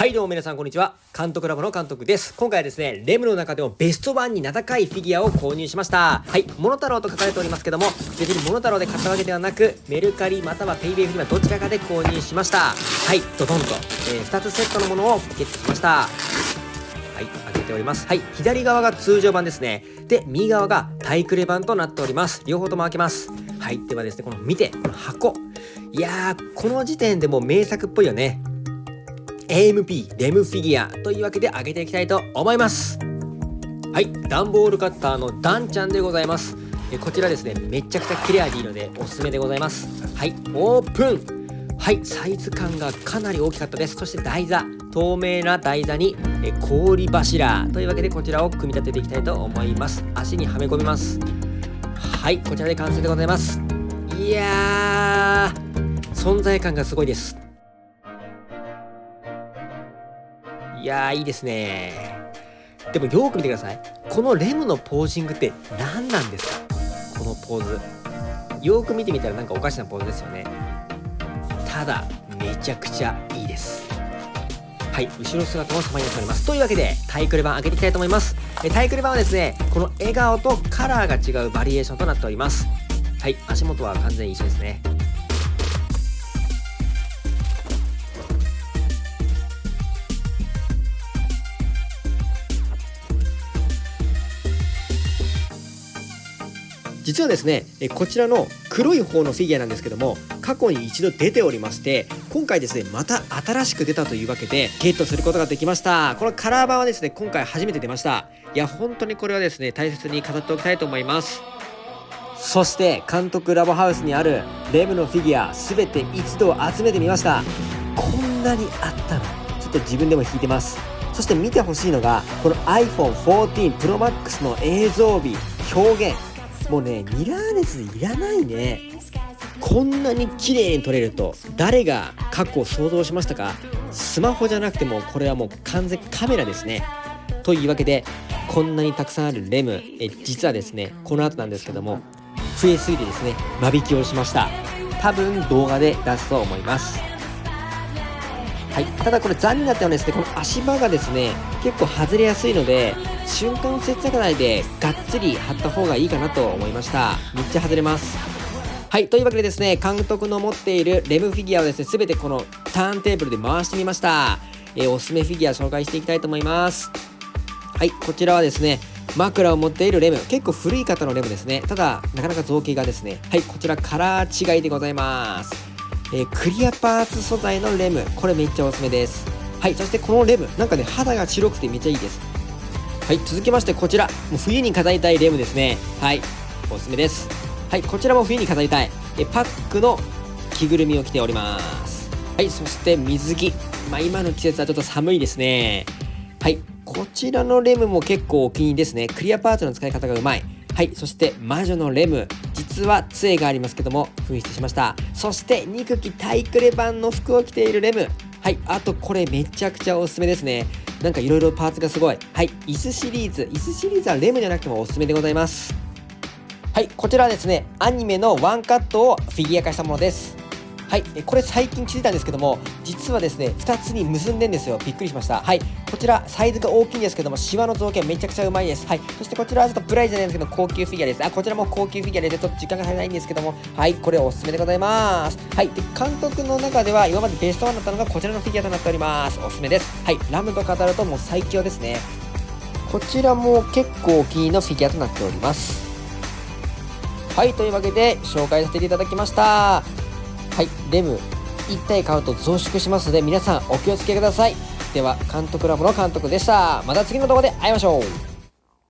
はいどうも皆さんこんにちは監督ラボの監督です今回はですねレムの中でもベストワンに名高いフィギュアを購入しましたはいモノタロウと書かれておりますけども別にモノタロウで買ったわけではなくメルカリまたは PayPay フリマどちらかで購入しましたはいドドンと、えー、2つセットのものをゲットしましたはい、開けております。はい、左側が通常版ですね。で、右側がタイクレ版となっております。両方とも開けます。はい、ではですね、この見て、この箱。いやー、この時点でもう名作っぽいよね。AMP レムフィギュアというわけで開けていきたいと思います。はい段ボールカッターのダンちゃんでございます。えこちらですねめちゃくちゃ切れ味いいのでおすすめでございます。はいオープン。はいサイズ感がかなり大きかったです。そして台座透明な台座にえ氷柱というわけでこちらを組み立てていきたいと思います。足にはめ込みます。はいこちらで完成でございます。いやー存在感がすごいです。いやーいいですね。でもよく見てください。このレムのポージングって何なんですか？このポーズ。よく見てみたらなんかおかしなポーズですよね。ただめちゃくちゃいいです。はい後ろ姿も様になっております。というわけでタイクレ版開けていきたいと思います。タイクレ版はですねこの笑顔とカラーが違うバリエーションとなっております。はい足元は完全に一緒ですね。実はですねこちらの黒い方のフィギュアなんですけども過去に一度出ておりまして今回ですねまた新しく出たというわけでゲットすることができました。このカラー版はですね今回初めて出ました。いや本当にこれはですね大切に飾っておきたいと思います。そして監督ラボハウスにあるレムのフィギュア全て一度集めてみました。こんなにあったの。ちょっと自分でも引いてます。そして見てほしいのがこの iPhone14 Pro Max の映像美表現。もうねミラーレスいらないね。こんなに綺麗に撮れると誰が過去を想像しましたか？スマホじゃなくてもこれはもう完全カメラですね。というわけでこんなにたくさんあるレムえ実はですねこの後なんですけども増えすぎてですね間引きをしました。多分動画で出すと思います。はい、ただこれ残念だったのはですねこの足場がですね結構外れやすいので瞬間接着内でがっつり貼った方がいいかなと思いました。めっちゃ外れます。はいというわけでですね監督の持っているレムフィギュアをですね全てこのターンテーブルで回してみました。えー、おすすめフィギュア紹介していきたいと思います。はいこちらはですね枕を持っているレム。結構古い方のレムですね。ただなかなか造形がですね。はいこちらカラー違いでございます。えー、クリアパーツ素材のレム。これめっちゃおすすめです。はいそしてこのレム。なんかね肌が白くてめっちゃいいです。はい続きましてこちら。もう冬に飾りたいレムですね。はいおすすめです。はいこちらも冬に飾りたい。えパックの着ぐるみを着ております。はいそして水着。まあ今の季節はちょっと寒いですね。はいこちらのレムも結構お気に入りですね。クリアパーツの使い方がうまい。はいそして魔女のレム。実は杖がありますけども紛失しました。そして憎きタイクレ版の服を着ているレム。はいあとこれめちゃくちゃおすすめですね。なんかいろいろパーツがすごい。はい。椅子シリーズ。椅子シリーズはレムじゃなくてもおすすめでございます。はい。こちらはですねアニメのワンカットをフィギュア化したものです。はい。これ最近気づいたんですけども実はですね2つに結んでんですよ。びっくりしました。はい。こちらサイズが大きいんですけどもシワの造形めちゃくちゃうまいです。はい。そしてこちらはちょっとプライじゃないんですけど高級フィギュアです。あこちらも高級フィギュアでちょっと時間が足りないんですけども。はい。これおすすめでございます。はい。で監督の中では今までベストワンだったのがこちらのフィギュアとなっております。おすすめです。はい。ラムと語るともう最強ですね。こちらも結構お気に入りのフィギュアとなっております。はい。というわけで紹介させていただきました。はいレム1体買うと増殖しますので皆さんお気をつけください。では監督ラボの監督でした。また次の動画で会いましょう。